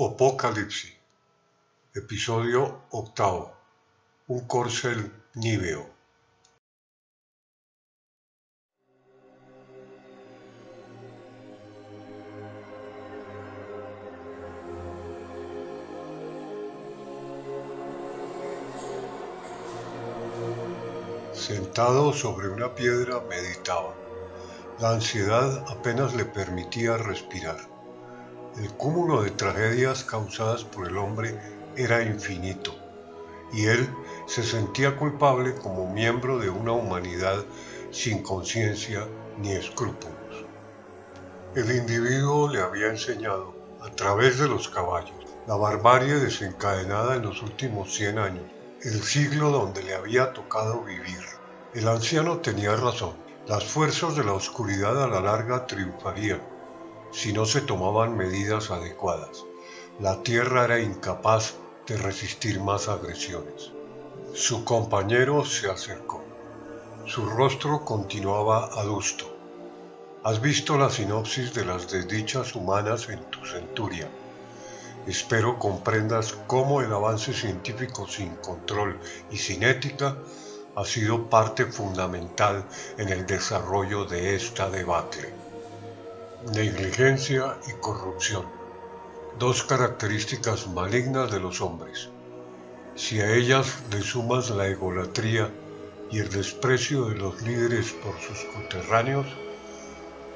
Apocalipsis, episodio octavo, un corcel níveo. Sentado sobre una piedra meditaba. La ansiedad apenas le permitía respirar. El cúmulo de tragedias causadas por el hombre era infinito, y él se sentía culpable como miembro de una humanidad sin conciencia ni escrúpulos. El individuo le había enseñado, a través de los caballos, la barbarie desencadenada en los últimos 100 años, el siglo donde le había tocado vivir. El anciano tenía razón, las fuerzas de la oscuridad a la larga triunfarían si no se tomaban medidas adecuadas. La tierra era incapaz de resistir más agresiones. Su compañero se acercó. Su rostro continuaba adusto. Has visto la sinopsis de las desdichas humanas en tu centuria. Espero comprendas cómo el avance científico sin control y sin ética ha sido parte fundamental en el desarrollo de esta debacle negligencia y corrupción, dos características malignas de los hombres. Si a ellas le sumas la egolatría y el desprecio de los líderes por sus coterráneos,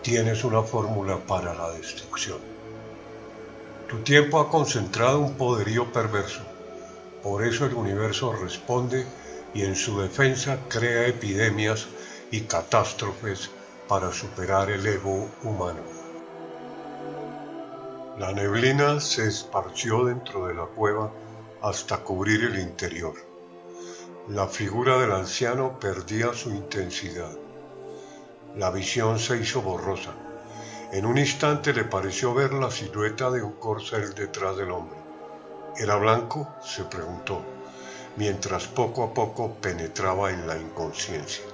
tienes una fórmula para la destrucción. Tu tiempo ha concentrado un poderío perverso, por eso el universo responde y en su defensa crea epidemias y catástrofes para superar el ego humano. La neblina se esparció dentro de la cueva hasta cubrir el interior. La figura del anciano perdía su intensidad. La visión se hizo borrosa. En un instante le pareció ver la silueta de un corcel detrás del hombre. ¿Era blanco? se preguntó, mientras poco a poco penetraba en la inconsciencia.